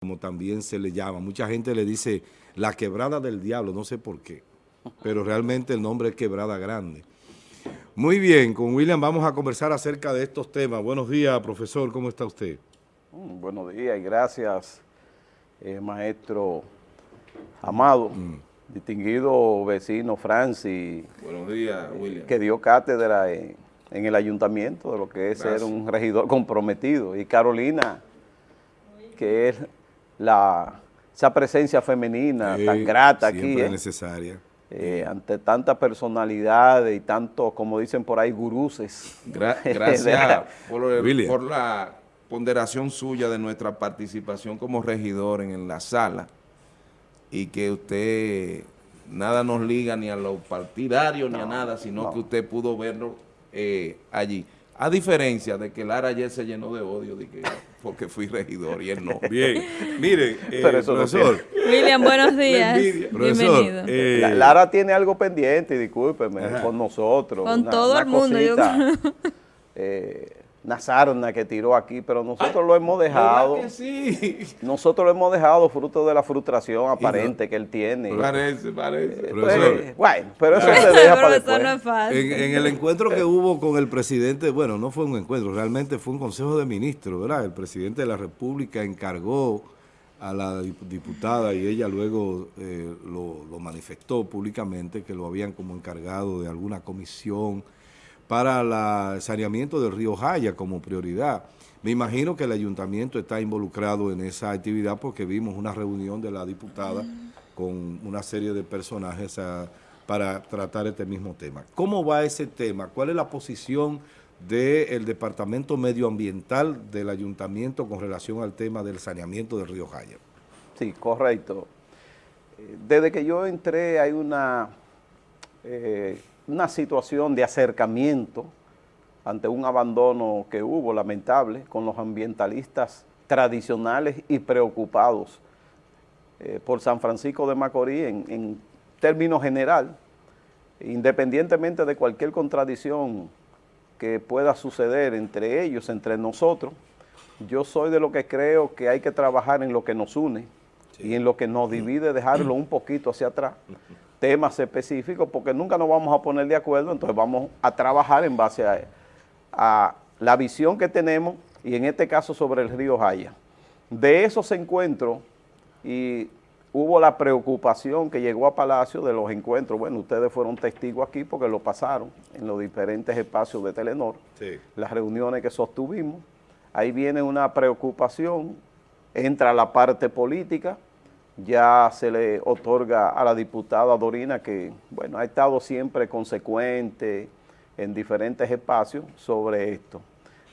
como también se le llama. Mucha gente le dice la quebrada del diablo, no sé por qué, pero realmente el nombre es Quebrada Grande. Muy bien, con William vamos a conversar acerca de estos temas. Buenos días, profesor, ¿cómo está usted? Mm, buenos días y gracias, eh, maestro Amado, mm. distinguido vecino Francis. Buenos días, William. Que dio cátedra en, el ayuntamiento de lo que es ser un regidor comprometido. Y Carolina, que es la, esa presencia femenina tan grata aquí. Siempre ¿eh? necesaria. Eh, ante tantas personalidades y tanto, como dicen por ahí, guruses. gracias por, la ponderación suya de nuestra participación como regidor en, la sala y que usted nada nos liga ni a los partidarios ni a nada, sino que usted pudo verlo eh, allí. A diferencia de que Lara ayer se llenó de odio de que, porque fui regidor y él no. Bien, mire, eh, profesor. William, buenos días. Bienvenido. Eh, Lara tiene algo pendiente, discúlpeme, con nosotros. Con todo el mundo. eh, una que tiró aquí, pero nosotros lo hemos dejado. Nosotros lo hemos dejado fruto de la frustración aparente que él tiene. Parece, parece. Eh, pues, bueno, pero eso se deja para después. en, el encuentro que hubo con el presidente, bueno, no fue un encuentro, realmente fue un consejo de ministros, ¿verdad? El presidente de la República encargó a la diputada y ella luego eh, lo, lo manifestó públicamente que lo habían como encargado de alguna comisión para el saneamiento del río Jaya como prioridad. Me imagino que el ayuntamiento está involucrado en esa actividad porque vimos una reunión de la diputada con una serie de personajes para tratar este mismo tema. ¿Cómo va ese tema? ¿Cuál es la posición del Departamento Medioambiental del Ayuntamiento con relación al tema del saneamiento del río Jaya? Sí, correcto. Desde que yo entré hay una eh, una situación de acercamiento ante un abandono que hubo lamentable con los ambientalistas tradicionales y preocupados eh, por San Francisco de Macorís en, en términos general, independientemente de cualquier contradicción que pueda suceder entre ellos, entre nosotros, yo soy de lo que creo que hay que trabajar en lo que nos une y en lo que nos divide dejarlo un poquito hacia atrás temas específicos porque nunca nos vamos a poner de acuerdo, entonces vamos a trabajar en base a, la visión que tenemos y en este caso sobre el río Jaya. De esos encuentros y hubo la preocupación que llegó a Palacio de los encuentros, bueno, ustedes fueron testigos aquí porque lo pasaron en los diferentes espacios de Telenor, las reuniones que sostuvimos, ahí viene una preocupación, entra la parte política, ya se le otorga a la diputada Dorina que, bueno, ha estado siempre consecuente en diferentes espacios sobre esto.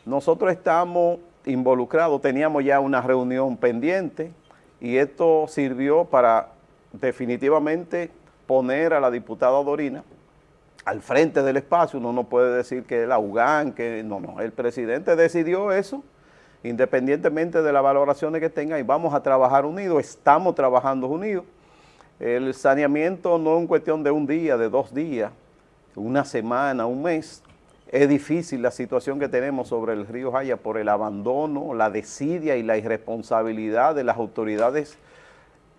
Nosotros estamos involucrados, teníamos ya una reunión pendiente y esto sirvió para definitivamente poner a la diputada Dorina al frente del espacio, uno no puede decir que la UGAN, que no, no, el presidente decidió eso, independientemente de las valoraciones que tenga, y vamos a trabajar unidos, estamos trabajando unidos. El saneamiento no es una cuestión de un día, de dos días, una semana, un mes. Es difícil la situación que tenemos sobre el río Jaya por el abandono, la desidia y la irresponsabilidad de las autoridades,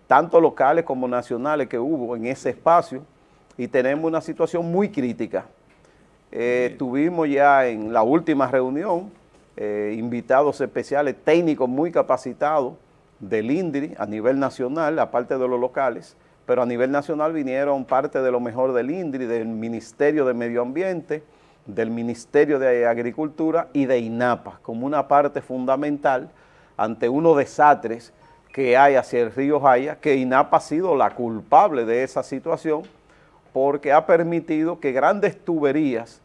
tanto locales como nacionales que hubo en ese espacio, y tenemos una situación muy crítica. Eh, tuvimos ya en la última reunión eh, invitados especiales, técnicos muy capacitados del INDRI a nivel nacional, aparte de los locales, pero a nivel nacional vinieron parte de lo mejor del INDRI, del Ministerio de Medio Ambiente, del Ministerio de Agricultura y de INAPA, como una parte fundamental ante unos desastres que hay hacia el río Jaya, que INAPA ha sido la culpable de esa situación, porque ha permitido que grandes tuberías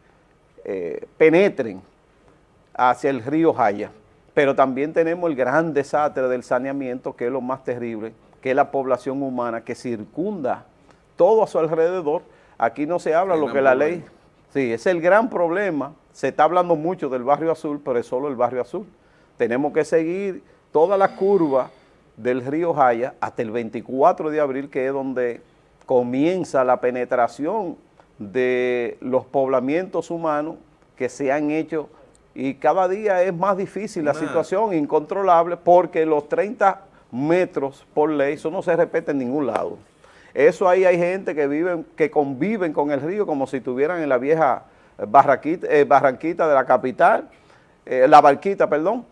eh, penetren hacia el río Jaya. Pero también tenemos el gran desastre del saneamiento, que es lo más terrible, que es la población humana que circunda todo a su alrededor. Aquí no se habla lo que la ley... Sí, es el gran problema. Se está hablando mucho del barrio azul, pero es solo el barrio azul. Tenemos que seguir toda la curva del río Jaya hasta el 24 de abril, que es donde comienza la penetración de los poblamientos humanos que se han hecho y cada día es más difícil la situación, incontrolable, porque los 30 metros por ley, eso no se respeta en ningún lado. Eso ahí hay gente que viven, que conviven con el río como si estuvieran en la vieja barraquita, eh, Barranquita de la capital, eh, la Barquita, perdón,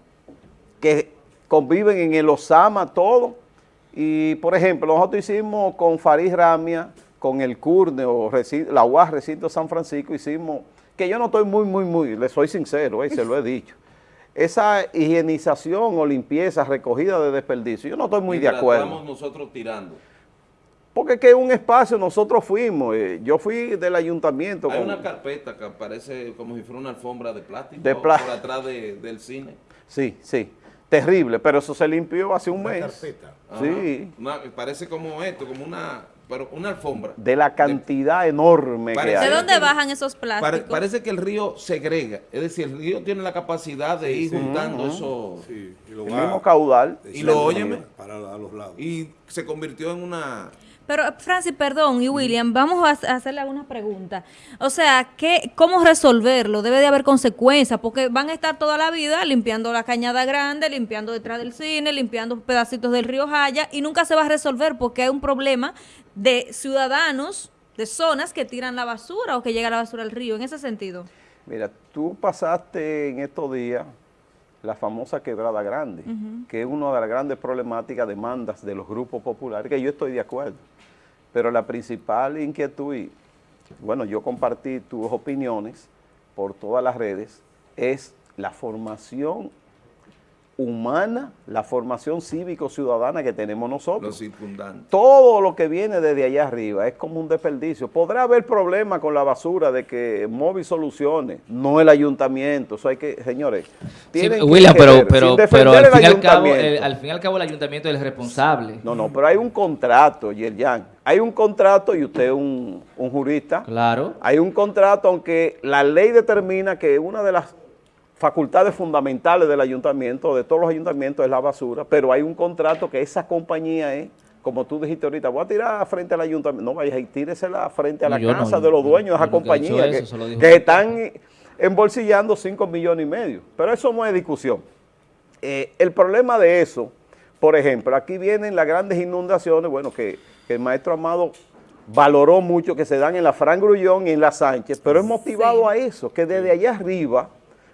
que conviven en el Osama, todo. Y, por ejemplo, nosotros hicimos con Farid Ramia, con el CURNE o la UAS Recinto San Francisco, hicimos, que yo no estoy muy, muy, muy, le soy sincero, eh, se lo he dicho, esa higienización o limpieza, recogida de desperdicio, yo no estoy muy de acuerdo. estamos nosotros tirando. Porque que un espacio nosotros fuimos, eh, yo fui del ayuntamiento. Hay una carpeta que parece como si fuera una alfombra de plástico de por atrás del cine. Sí, sí, terrible, pero eso se limpió hace un mes. carpeta. Sí. parece como esto, como una, pero una alfombra. De la cantidad enorme que hay. ¿De dónde bajan esos plásticos? parece que el río segrega, es decir, el río tiene la capacidad de ir juntando eso. Sí, y lo el mismo caudal. Y lo óyeme. Para los lados. Y se convirtió en una pero, Francis, perdón, y William, vamos a hacerle algunas preguntas. O sea, ¿qué, ¿cómo resolverlo? Debe de haber consecuencias, porque van a estar toda la vida limpiando la cañada grande, limpiando detrás del cine, limpiando pedacitos del río Jaya, y nunca se va a resolver porque hay un problema de ciudadanos, de zonas que tiran la basura o que llega la basura al río, en ese sentido. Mira, tú pasaste en estos días la famosa quebrada grande, que es una de las grandes problemáticas, demandas de los grupos populares, que yo estoy de acuerdo. Pero la principal inquietud, y bueno, yo compartí tus opiniones por todas las redes, es la formación humana, la formación cívico-ciudadana que tenemos nosotros. Los circundantes. Todo lo que viene desde allá arriba es como un desperdicio. Podrá haber problemas con la basura de que móvil soluciones, no el ayuntamiento. Eso hay que, señores, tienen William, pero, pero, pero al, fin al, cabo, al fin y al cabo el ayuntamiento es el responsable. No, no, pero hay un contrato, Yerjan. Hay un contrato y usted es un, un jurista. Claro. Hay un contrato, aunque la ley determina que una de las facultades fundamentales del ayuntamiento, de todos los ayuntamientos, es la basura, pero hay un contrato que esa compañía es, como tú dijiste ahorita, voy a tirar frente al ayuntamiento, no vayas y tíresela frente a la casa de los dueños de esa compañía que, están embolsillando 5 millones y medio, pero eso no es discusión. Eh, el problema de eso, por ejemplo, aquí vienen las grandes inundaciones, bueno, que, el maestro Amado valoró mucho que se dan en la Fran Grullón y en la Sánchez, pero es motivado a eso, que desde allá arriba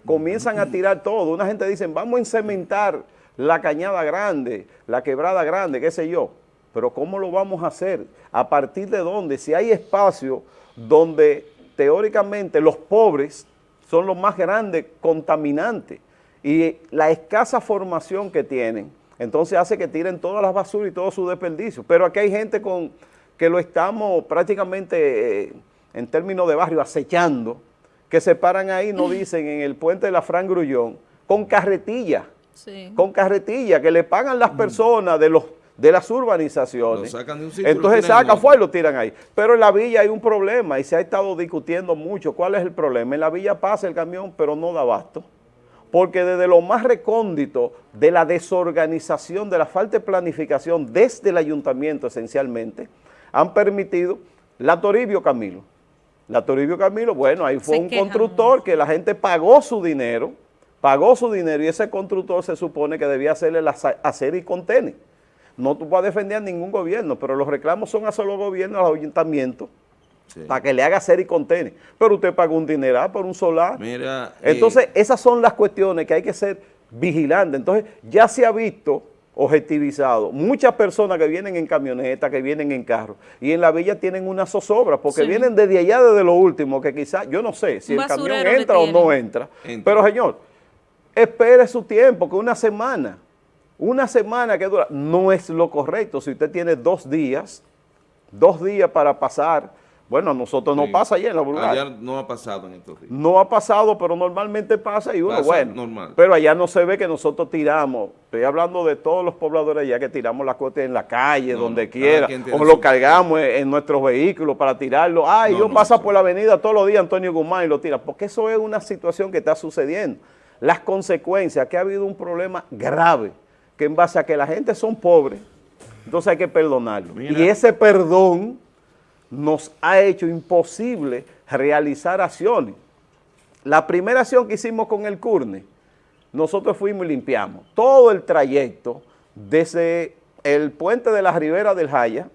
comienzan a tirar todo. Una gente dice, vamos a encementar la cañada grande, la quebrada grande, qué sé yo. Pero ¿cómo lo vamos a hacer? ¿A partir de dónde? Si hay espacio donde teóricamente los pobres son los más grandes contaminantes y la escasa formación que tienen, entonces hace que tiren todas las basuras y todo su desperdicio. Pero aquí hay gente con que lo estamos prácticamente eh, en términos de barrio acechando, que se paran ahí, no dicen, en el puente de la Fran Grullón, con carretilla, con carretilla, que le pagan las personas de los de las urbanizaciones. Entonces sacan fuera y lo tiran ahí. Pero en la villa hay un problema y se ha estado discutiendo mucho. ¿Cuál es el problema? En la villa pasa el camión, pero no da abasto. Porque desde lo más recóndito de la desorganización, de la falta de planificación desde el ayuntamiento esencialmente, han permitido la Toribio Camilo, la Toribio Camilo, bueno, ahí fue un constructor que la gente pagó su dinero, pagó su dinero y ese constructor se supone que debía hacerle la hacer y contener. No tú vas a defender a ningún gobierno, pero los reclamos son a solo gobierno, al ayuntamiento, para que le haga hacer y contener. Pero usted pagó un dineral por un solar. Mira, Entonces, esas son las cuestiones que hay que ser vigilantes. Entonces, ya se ha visto objetivizado. Muchas personas que vienen en camioneta, que vienen en carro, y en la villa tienen una zozobra, porque vienen desde allá, desde lo último, que quizás, yo no sé si el camión entra o no entra, pero señor, espere su tiempo, que una semana, una semana que dura, no es lo correcto. Si usted tiene dos días, dos días para pasar bueno, a nosotros no pasa allá en la Bulgaria. Allá no ha pasado en estos días. No ha pasado, pero normalmente pasa y uno, bueno. Normal. Pero allá no se ve que nosotros tiramos. Estoy hablando de todos los pobladores allá que tiramos la cote en la calle, donde quiera, o lo cargamos en, nuestros vehículos para tirarlo. Ay, yo paso por la avenida todos los días Antonio Guzmán y lo tira. Porque eso es una situación que está sucediendo. Las consecuencias, que ha habido un problema grave, que en base a que la gente son pobres, entonces hay que perdonarlo. Y ese perdón nos ha hecho imposible realizar acciones. La primera acción que hicimos con el CURNE, nosotros fuimos y limpiamos todo el trayecto desde el puente de la Ribera del Jaya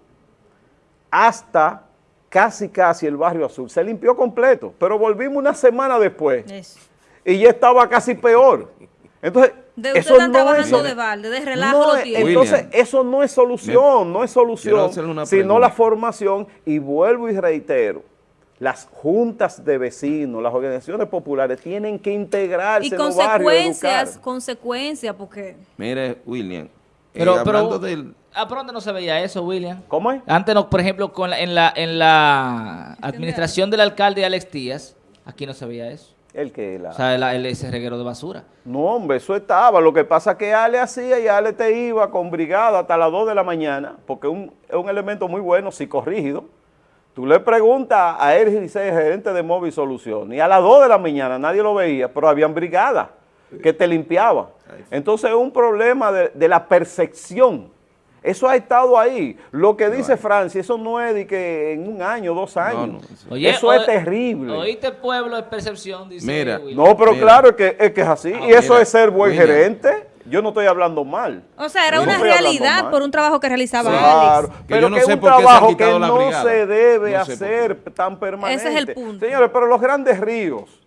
hasta casi casi el barrio azul. Se limpió completo, pero volvimos una semana después y ya estaba casi peor. Entonces, de eso no es, de balde, de relajo Entonces, eso no es solución, no es solución, sino la formación, y vuelvo y reitero, las juntas de vecinos, las organizaciones populares tienen que integrarse y en consecuencias, consecuencias, porque... Mire, William, pero, eh, pero del... ¿A pronto no se veía eso, William? ¿Cómo es? Antes, no, por ejemplo, con en, la, en la administración del alcalde Alex Díaz, aquí no se veía eso. ¿El que La... O sea, el, ese reguero de basura. No, hombre, eso estaba. Lo que pasa es que Ale hacía y Ale te iba con brigada hasta las 2 de la mañana, porque es un, es un elemento muy bueno, psicorrígido. Tú le preguntas a Ergis Licey, gerente de Móvil Solución, y a las 2 de la mañana nadie lo veía, pero habían brigadas que te limpiaban. Entonces es un problema de, la percepción. Eso ha estado ahí. Lo que dice Francia, eso no es de que en un año, dos años. eso es terrible. Oíste pueblo de percepción, dice Mira, No, pero claro es que, es que es así. Ah, y eso es ser buen gerente. Yo no estoy hablando mal. O sea, era una realidad por un trabajo que realizaba claro, Alex. pero que es un trabajo que no se debe hacer tan permanente. Ese es el punto. Señores, pero los grandes ríos,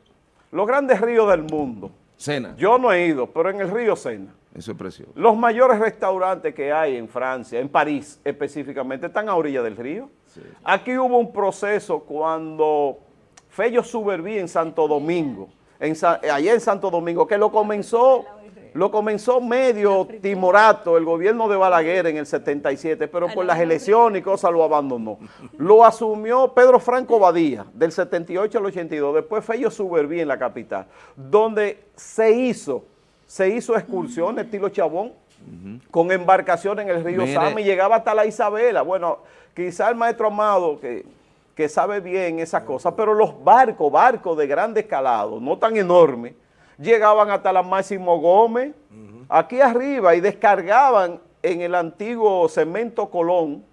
los grandes ríos del mundo. Sena. Yo no he ido, pero en el río Sena. Eso es precioso. Los mayores restaurantes que hay en Francia, en París específicamente, están a orilla del río. Aquí hubo un proceso cuando Fello Suberví en Santo Domingo, en, allá en Santo Domingo, que lo comenzó lo comenzó medio timorato el gobierno de Balaguer en el 77, pero por las elecciones y cosas lo abandonó. Lo asumió Pedro Franco Badía del 78 al 82, después Fello Suberví en la capital, donde se hizo, se hizo excursión estilo Chabón, con embarcación en el río Sama y llegaba hasta la Isabela. Bueno, quizá el maestro Amado, que, que sabe bien esas cosas, pero los barcos, barcos de grande escalado, no tan enormes, llegaban hasta la Máximo Gómez, aquí arriba, y descargaban en el antiguo cemento Colón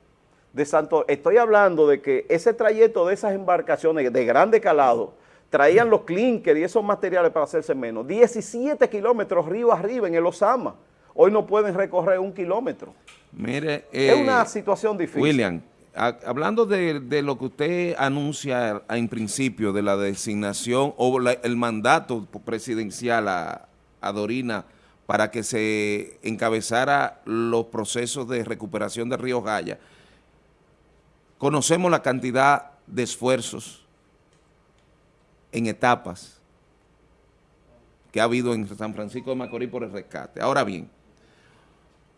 de Santo... Estoy hablando de que ese trayecto de esas embarcaciones de grande calado, traían los clinker y esos materiales para hacerse menos. 17 kilómetros río arriba en el Osama. Hoy no pueden recorrer un kilómetro. Mire, es una eh, situación difícil. William, hablando de, lo que usted anuncia en principio de la designación o el mandato presidencial a, Dorina para que se encabezara los procesos de recuperación de Río Jaya, conocemos la cantidad de esfuerzos en etapas que ha habido en San Francisco de Macorís por el rescate. Ahora bien,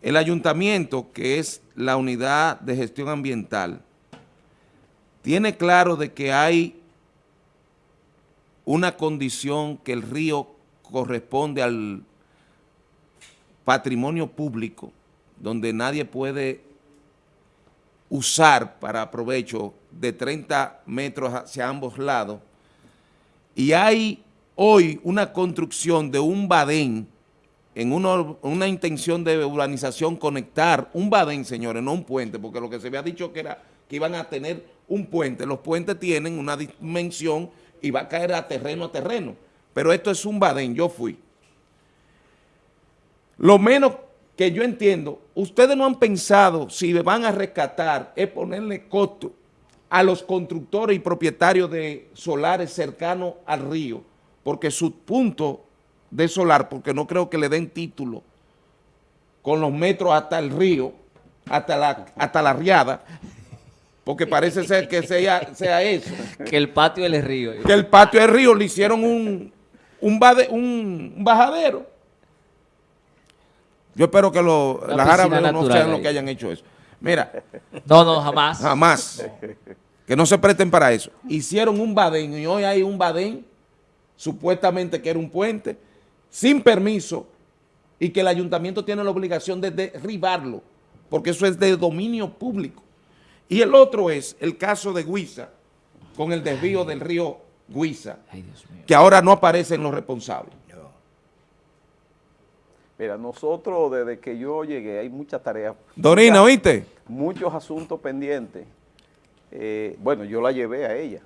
el ayuntamiento, que es la unidad de gestión ambiental, tiene claro de que hay una condición que el río corresponde al patrimonio público, donde nadie puede usar para provecho de 30 metros hacia ambos lados, y hay hoy una construcción de un badén en una, intención de urbanización conectar un badén, señores, no un puente, porque lo que se había dicho que era que iban a tener un puente. Los puentes tienen una dimensión y va a caer a terreno a terreno. Pero esto es un badén, yo fui. Lo menos que yo entiendo, ustedes no han pensado si van a rescatar es ponerle costo a los constructores y propietarios de solares cercanos al río, porque su punto de solar, porque no creo que le den título con los metros hasta el río, hasta la, hasta la riada, porque parece ser que sea, sea eso. Que el patio del río. Que el patio del río le hicieron un, un, un, bajadero. Yo espero que los árabes no sean los que hayan hecho eso. Mira. No, no, jamás. Jamás. Que no se presten para eso. Hicieron un badén y hoy hay un badén, supuestamente que era un puente, sin permiso y que el ayuntamiento tiene la obligación de derribarlo, porque eso es de dominio público. Y el otro es el caso de Guisa, con el desvío del río Guisa, que ahora no aparecen los responsables. Mira, nosotros desde que yo llegué hay muchas tareas. Dorina, ¿oíste? Muchos asuntos pendientes. Eh, bueno, yo la llevé a ella.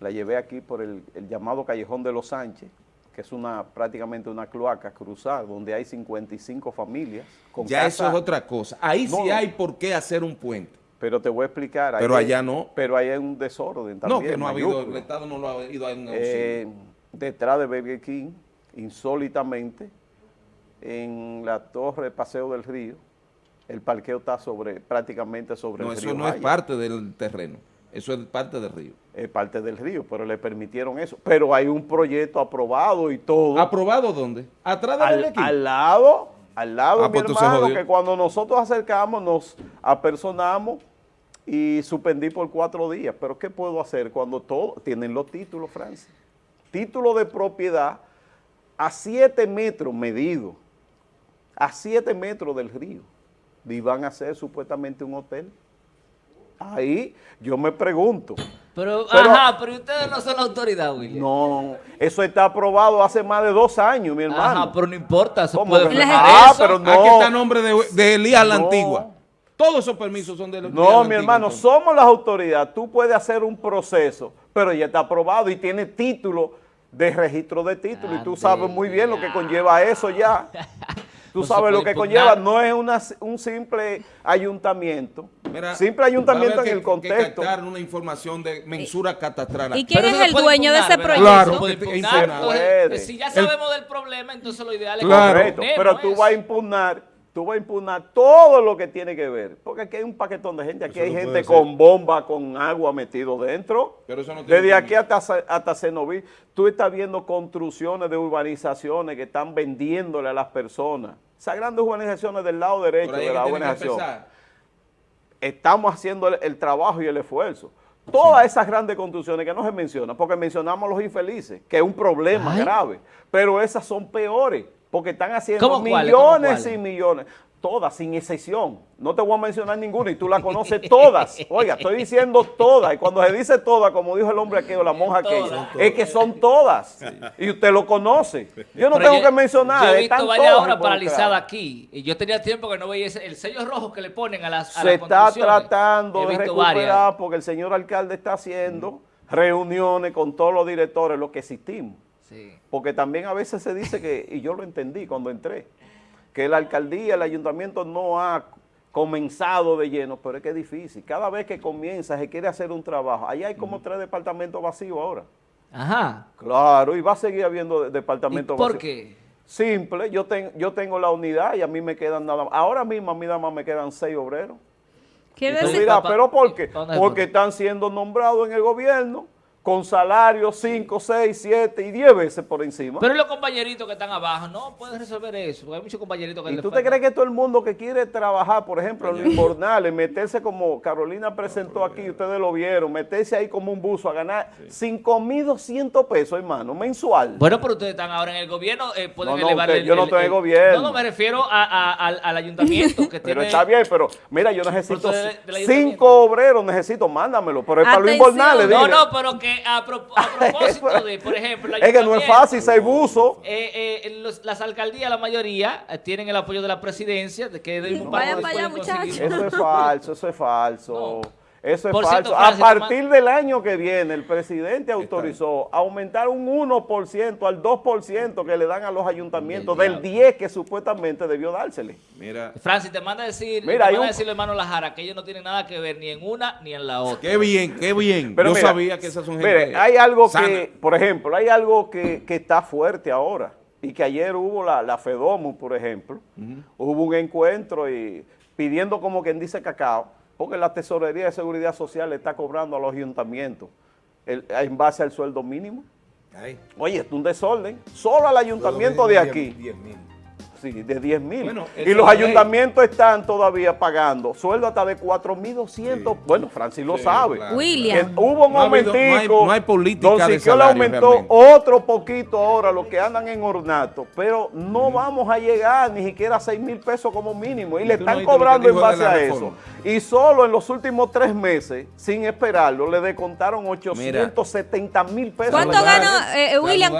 La llevé aquí por el, el llamado Callejón de los Sánchez que es una prácticamente una cloaca cruzada, donde hay 55 familias. Con ya eso es otra cosa. Ahí sí hay por qué hacer un puente. Pero te voy a explicar. Pero allá no. Pero ahí hay un desorden también. No, que no ha habido, el Estado no lo ha ido a eh, Detrás de Burger King, insólitamente, en la torre Paseo del Río, el parqueo está sobre prácticamente sobre el río. No, eso no es parte del terreno, eso es parte del río. Es parte del río, pero le permitieron eso. Pero hay un proyecto aprobado y todo. ¿Aprobado dónde? ¿Atrás del al, Al lado, al lado, ah, mi pues hermano, que cuando nosotros acercamos, nos apersonamos y suspendí por cuatro días. Pero ¿qué puedo hacer cuando todos tienen los títulos, Francis? Título de propiedad a siete metros medido, a siete metros del río y van a hacer supuestamente un hotel. Ahí yo me pregunto. Pero, ajá, pero ustedes no son la autoridad, William. No, eso está aprobado hace más de dos años, mi hermano. Ajá, pero no importa, se puede Ah, pero no. Aquí está el nombre de, de Elías la Antigua. Todos esos permisos son de los No, mi hermano, somos las autoridades. Tú puedes hacer un proceso, pero ya está aprobado y tiene título de registro de título y tú sabes muy bien lo que conlleva eso ya. Tú sabes lo que conlleva, no es una, un simple ayuntamiento. simple ayuntamiento en el contexto. Que una información de mensura catastral. ¿Y quién es el dueño de ese proyecto? Claro, si ya sabemos del problema, entonces lo ideal es que Pero tú vas a impugnar tú vas a impugnar todo lo que tiene que ver. Porque aquí hay un paquetón de gente, aquí hay gente con bomba, con agua metido dentro. Desde aquí hasta, hasta Cenoví, tú estás viendo construcciones de urbanizaciones que están vendiéndole a las personas. Esas grandes urbanizaciones del lado derecho de la urbanización. Estamos haciendo el, trabajo y el esfuerzo. Todas esas grandes construcciones que no se mencionan, porque mencionamos los infelices, que es un problema grave, pero esas son peores porque están haciendo millones y millones, todas, sin excepción. No te voy a mencionar ninguna y tú la conoces todas. Oiga, estoy diciendo todas. Y cuando se dice todas, como dijo el hombre aquí o la monja aquí, es que son todas. Y usted lo conoce. Yo no tengo que mencionar. Yo he visto varias horas paralizadas aquí. Y yo tenía tiempo que no veía el sello rojo que le ponen a las a Se está tratando de recuperar porque el señor alcalde está haciendo reuniones con todos los directores, los que existimos. Porque también a veces se dice que, y yo lo entendí cuando entré, que la alcaldía, el ayuntamiento no ha comenzado de lleno, pero es que es difícil. Cada vez que comienza, se quiere hacer un trabajo. Allá hay como tres departamentos vacíos ahora. Ajá. Claro, y va a seguir habiendo departamentos vacíos. ¿Por qué? Simple, yo, yo tengo la unidad y a mí me quedan nada más. Ahora mismo a mí nada más me quedan seis obreros. ¿Qué decir? Mira, pero ¿por qué? Porque están siendo nombrados en el gobierno con salarios 5, 6, 7 y 10 veces por encima. Pero los compañeritos que están abajo no pueden resolver eso, hay muchos compañeritos que ¿Y tú te crees que todo el mundo que quiere trabajar, por ejemplo, en los invernales, meterse como Carolina presentó aquí, ustedes lo vieron, meterse ahí como un buzo a ganar 5.200 pesos, hermano, mensual? Bueno, pero ustedes están ahora en el gobierno, eh, pueden no, elevar el, Yo no estoy en el gobierno. No, no, me refiero al, ayuntamiento que Pero está bien, pero mira, yo necesito 5 obreros, necesito, mándamelo, pero es para los invernales. No, no, pero que a, propósito de, por ejemplo, es que no es fácil ser buzo. Eh, eh, las alcaldías, la mayoría, eh, tienen el apoyo de la presidencia, de que de un Vayan para allá, muchachos. Eso es falso, eso es falso. Eso es falso. a partir del año que viene, el presidente autorizó aumentar un 1% al 2% que le dan a los ayuntamientos del 10 que supuestamente debió dársele. Mira. Francis, te manda a decir, Mira, te manda a decir hermano Lajara que ellos no tienen nada que ver ni en una ni en la otra. Qué bien, qué bien. Pero Yo sabía que esas son gente mire, hay algo que, por ejemplo, hay algo que, está fuerte ahora y que ayer hubo la, la FEDOMU, por ejemplo, hubo un encuentro y pidiendo como quien dice cacao, porque la Tesorería de Seguridad Social le está cobrando a los ayuntamientos en base al sueldo mínimo. Oye, es un desorden. Solo al ayuntamiento de aquí de 10 mil. y los ayuntamientos están todavía pagando sueldo hasta de 4.200. Bueno, Francis lo sabe. William. hubo un momentico. No hay, política de le aumentó otro poquito ahora los que andan en ornato, pero no vamos a llegar ni siquiera a 6 mil pesos como mínimo. Y le están cobrando en base a eso. Y solo en los últimos tres meses, sin esperarlo, le descontaron 870 mil pesos. ¿Cuánto gana eh, William?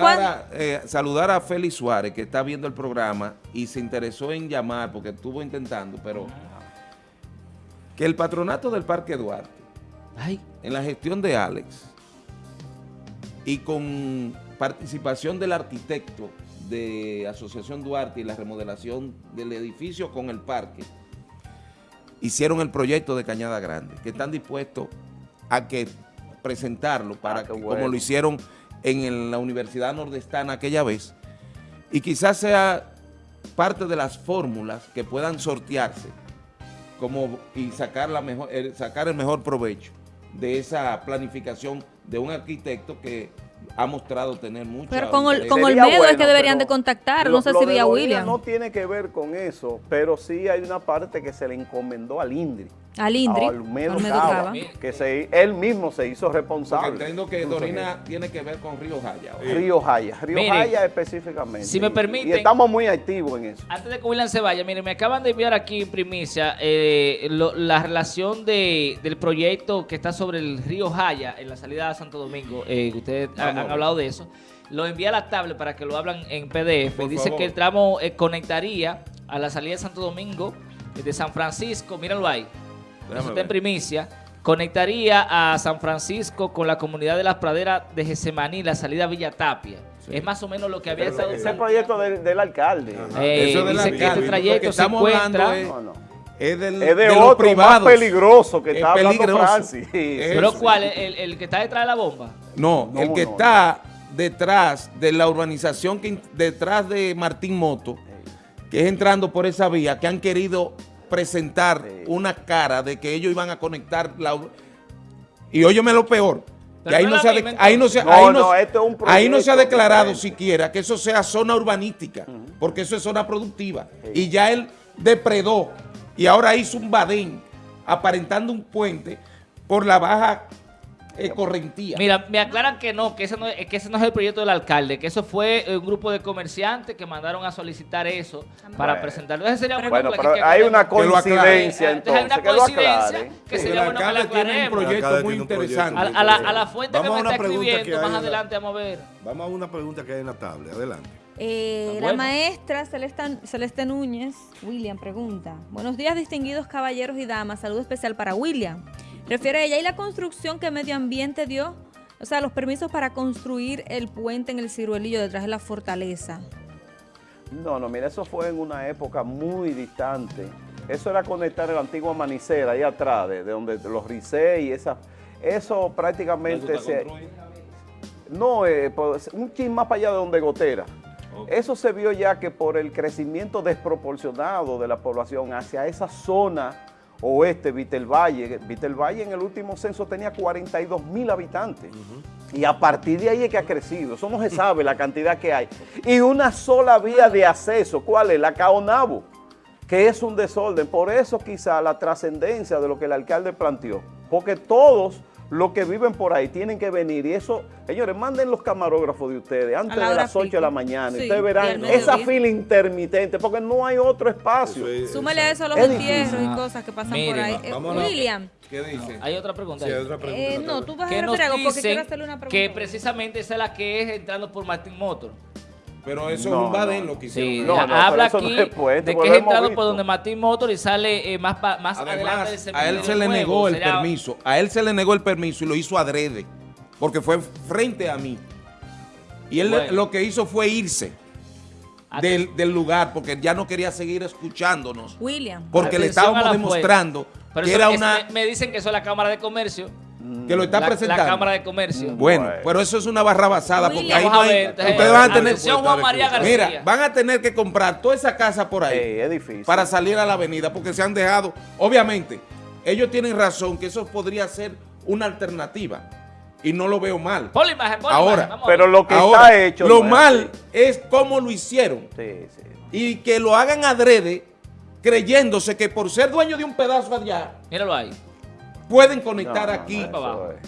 Eh, saludar a Félix Suárez, que está viendo el programa y se interesó en llamar porque estuvo intentando, pero que el patronato del Parque Duarte, en la gestión de Alex y con participación del arquitecto de Asociación Duarte y la remodelación del edificio con el parque, hicieron el proyecto de Cañada Grande, que están dispuestos a que presentarlo para ah, que, como lo hicieron en la Universidad Nordestana aquella vez, y quizás sea parte de las fórmulas que puedan sortearse como, y sacar, la mejor, sacar el mejor provecho de esa planificación de un arquitecto que ha mostrado tener mucho. Pero con, el, con Olmedo es que deberían de contactar, no sé si vía William. No tiene que ver con eso, pero sí hay una parte que se le encomendó al INDRI al Indri, que se, él mismo se hizo responsable. Porque entiendo que Dorina tiene que ver con Río Jaya. Río Jaya, Río Jaya específicamente. Si me permiten. Y estamos muy activos en eso. Antes de que William se vaya, miren, me acaban de enviar aquí en primicia eh, la relación de, del proyecto que está sobre el Río Jaya en la salida a Santo Domingo. Eh, ustedes han, hablado de eso. Lo envía a la tablet para que lo hablan en PDF. Dice que el tramo eh, conectaría a la salida de Santo Domingo de San Francisco, míralo ahí, eso está en primicia, conectaría a San Francisco con la comunidad de las praderas de Gesemaní, la salida a Villa Tapia. Es más o menos lo que había estado... Ese proyecto del, alcalde. Eh, Eso del dice que este trayecto se encuentra... Es, es, del, es de, otro más peligroso que está hablando Francis. ¿Pero cuál? El, ¿El, que está detrás de la bomba? No, el que está detrás de la urbanización, que, detrás de Martín Moto, que es entrando por esa vía, que han querido presentar una cara de que ellos iban a conectar la... Y óyeme lo peor, que ahí no, se ha, ahí no, se, ahí no, se ha declarado siquiera que eso sea zona urbanística, porque eso es zona productiva. Y ya él depredó y ahora hizo un badén aparentando un puente por la baja eh, correntía. Mira, me aclaran que no, que ese no, que ese no es el proyecto del alcalde, que eso fue un grupo de comerciantes que mandaron a solicitar eso para presentarlo. Ese sería bueno, pero hay una coincidencia entonces, hay una coincidencia que, sería bueno que la tiene un proyecto muy interesante. A, la, a la fuente que me está escribiendo, más adelante vamos a ver. Vamos a una pregunta que hay en la tabla, adelante. Eh, la maestra Celeste, Celeste Núñez, William, pregunta. Buenos días, distinguidos caballeros y damas. Saludo especial para William. Refiere ella, ¿y la construcción que Medio Ambiente dio? O sea, los permisos para construir el puente en el ciruelillo detrás de la fortaleza. No, no, mira, eso fue en una época muy distante. Eso era conectar el antiguo Manicera ahí atrás, de, donde los Ricé y esa... Eso prácticamente se... No, eh, pues, un chin más para allá de donde Gotera. Eso se vio ya que por el crecimiento desproporcionado de la población hacia esa zona oeste, Vitelvalle. Vitelvalle en el último censo tenía 42 mil habitantes. Y a partir de ahí es que ha crecido. Eso no se sabe la cantidad que hay. Y una sola vía de acceso. ¿Cuál es? La Caonabo, que es un desorden. Por eso quizá la trascendencia de lo que el alcalde planteó. Porque todos los que viven por ahí tienen que venir y eso, señores, manden los camarógrafos de ustedes antes de las 8 de la mañana ustedes verán esa fila intermitente porque no hay otro espacio. Súmale a eso los entierros y cosas que pasan por ahí. Eh, William. ¿Qué dice? hay otra pregunta. Sí, hay otra pregunta. Eh, no, tú vas a algo porque quiero hacerle una pregunta. Que precisamente esa es la que es entrando por Martin Motor. Pero eso es un badén lo que hicieron. Sí, habla aquí de que es entrado por donde Martín Motor y sale eh, más, más adelante A él se le negó el permiso. A él se le negó el permiso y lo hizo adrede. Porque fue frente a mí. Y él lo que hizo fue irse. Del, del, lugar porque ya no quería seguir escuchándonos. William. Porque le estábamos demostrando que era una... Me dicen que eso es la Cámara de Comercio que lo está presentando. La Cámara de Comercio. Bueno, pero eso es una barra basada porque ahí no hay, ustedes van a tener Juan María Mira, van a tener que comprar toda esa casa por ahí es difícil. para salir a la avenida porque se han dejado, obviamente, ellos tienen razón que eso podría ser una alternativa y no lo veo mal. Por la imagen, ahora, pero lo que está hecho lo mal es cómo lo hicieron. Sí, sí. Y que lo hagan adrede creyéndose que por ser dueño de un pedazo allá. Míralo ahí pueden conectar aquí.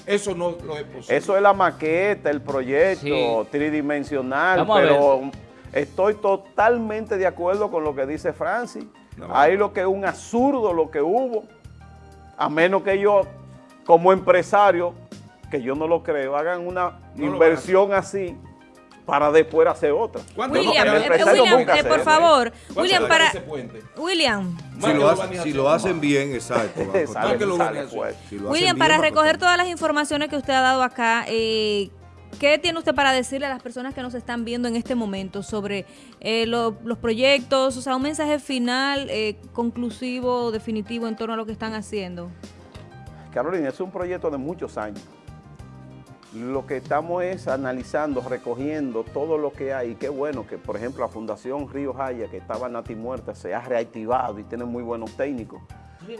eso, no lo es posible. Eso es la maqueta, el proyecto tridimensional, pero estoy totalmente de acuerdo con lo que dice Francis. Ahí lo que es un absurdo lo que hubo, a menos que yo, como empresario, que yo no lo creo, hagan una inversión así para después hacer otra. William, eh, William eh, por favor, William, para... William. Si lo, hacen bien, exacto. William, para recoger todas las informaciones que usted ha dado acá, eh, ¿qué tiene usted para decirle a las personas que nos están viendo en este momento sobre eh, lo- los proyectos? O sea, un mensaje final, eh, conclusivo, definitivo en torno a lo que están haciendo. Carolina, es un proyecto de muchos años. Lo que estamos es analizando, recogiendo todo lo que hay. Y qué bueno que, por ejemplo, la Fundación Río Jaya, que estaba nati muerta, se ha reactivado y tiene muy buenos técnicos.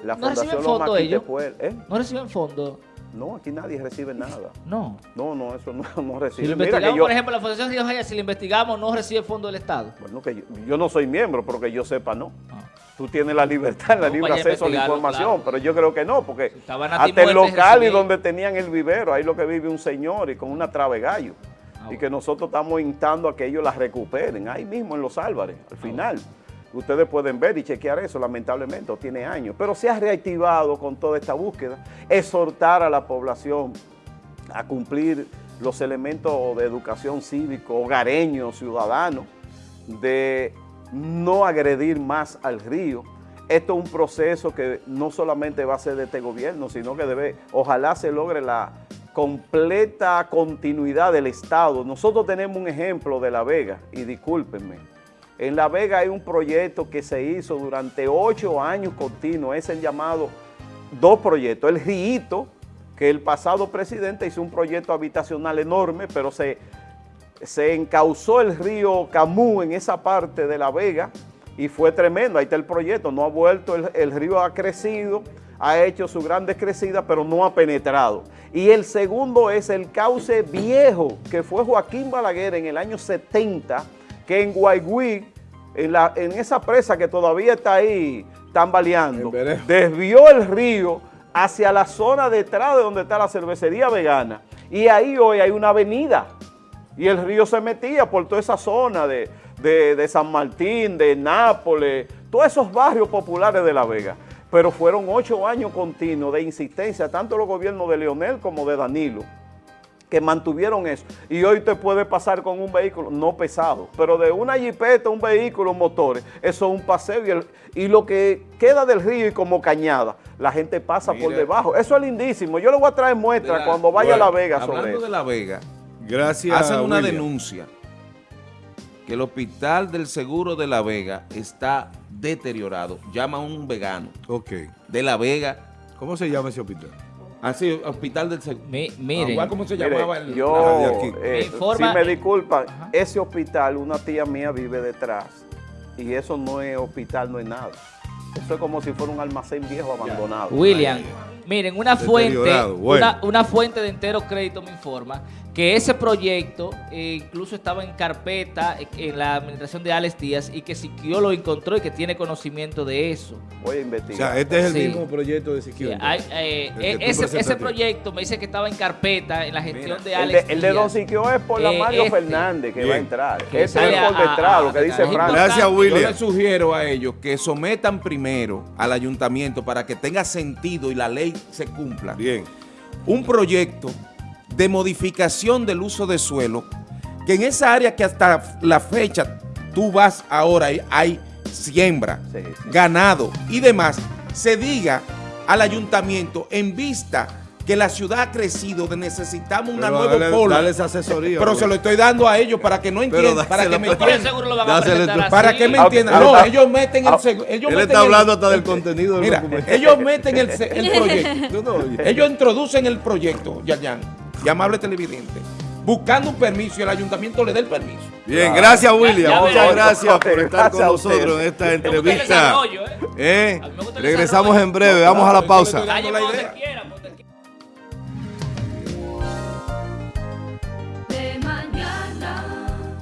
La ¿No reciben Fundación fondo ellos? Quitepuel- ¿eh? ¿No reciben fondo? No, aquí nadie recibe nada. No. No, no, eso no, no Si recibe. lo Mira investigamos, que yo, por ejemplo, la Fundación Río Jaya, si lo investigamos, no recibe fondo del Estado. bueno, que yo, yo no soy miembro, pero que yo sepa, no. Ah. Tú tienes la libertad, la No, libre vaya a acceso a la información, claro. pero yo creo que no, porque hasta el local y donde tenían el vivero, ahí lo que vive un señor y con una trave gallo. Ah, y bueno. que nosotros estamos instando a que ellos la recuperen, ahí mismo en Los Álvarez, Ah, al final. Ustedes pueden ver y chequear eso, lamentablemente, tiene años. Pero se ha reactivado con toda esta búsqueda, exhortar a la población a cumplir los elementos de educación cívico, hogareño, ciudadano, de no agredir más al río. Esto es un proceso que no solamente va a ser de este gobierno, sino que debe, ojalá se logre la completa continuidad del Estado. Nosotros tenemos un ejemplo de La Vega, y discúlpenme, en La Vega hay un proyecto que se hizo durante ocho años continuos, es el llamado dos proyectos, el Ríito, que el pasado presidente hizo un proyecto habitacional enorme, pero se, se encauzó el río Camú en esa parte de La Vega y fue tremendo, ahí está el proyecto, no ha vuelto, el, el río ha crecido, ha hecho su gran descrecida, pero no ha penetrado. Y el segundo es el cauce viejo, que fue Joaquín Balaguer en el año 70, que en Guaygüí, en, la, en esa presa que todavía está ahí tambaleando, desvió el río hacia la zona detrás de donde está la cervecería vegana. Y ahí hoy hay una avenida. Y el río se metía por toda esa zona de, de- de San Martín, de Nápoles, todos esos barrios populares de La Vega. Pero fueron ocho años continuos de insistencia, tanto los gobiernos de Leonel como de Danilo, que mantuvieron eso. Y hoy te puede pasar con un vehículo, no pesado, pero de una jipeta, un vehículo, motores, eso es un paseo. Y, el- y lo que queda del río y como cañada, la gente pasa por debajo. Eso es lindísimo. Yo le voy a traer muestra la- cuando vaya a La Vega sobre Hablando eso. de La Vega, Gracias, hacen una William. denuncia que el hospital del Seguro de La Vega está deteriorado. Llama a un vegano Ok. de La Vega. ¿Cómo se llama ese hospital? Así, hospital del Seguro. Mi- miren, Igual como se Mire, llamaba el... yo, aquí. eh, Me informa- si me disculpan, ese hospital, una tía mía vive detrás y eso no es hospital, no es nada. Eso es como si fuera un almacén viejo abandonado. William, miren, una fuente, bueno. una, una fuente de entero crédito me informa que ese proyecto eh, incluso estaba en carpeta eh, en la administración de Alex Díaz y que Siquio lo encontró y que tiene conocimiento de eso. Voy a O investigar. sea, este es el Sí. mismo proyecto de Sí, Siquio. hay, eh, El eh, ese, proyecto me dice que estaba en carpeta en la gestión de el, Alex de, el de Don Díaz. Siquio es por la Eh, Mario este. Fernández que Bien. va a entrar. Que Ese sale es por a- detrás, lo que dice Frank. Gracias, Yo William. les sugiero a ellos que sometan primero al ayuntamiento para que tenga sentido y la ley se cumpla. Bien. un proyecto de modificación del uso de suelo, que en esa área que hasta la fecha tú vas ahora y hay siembra, Sí, sí. ganado y demás, se diga al ayuntamiento en vista que la ciudad ha crecido, de necesitamos una Pero nueva dale- polo. dale esa asoría, Pero güey. se lo estoy dando a ellos para que no entiendan, para que me entiendan. Para que me Ah, entiendan. ah, No, ah, ellos meten el ah, ellos Él meten está el- hablando hasta del contenido del Mira, documento. ellos meten el, proyecto. No, no, oye. Ellos introducen el proyecto, Yayan, y amable televidente, buscando un permiso y el ayuntamiento le da el permiso. Bien, gracias William. Ya- ya Muchas gracias por estar Gracias con a nosotros en esta Me gusta el entrevista. desarrollo, ¿eh? ¿Eh? A mí me gusta el Regresamos desarrollo. en breve, vamos a la pausa.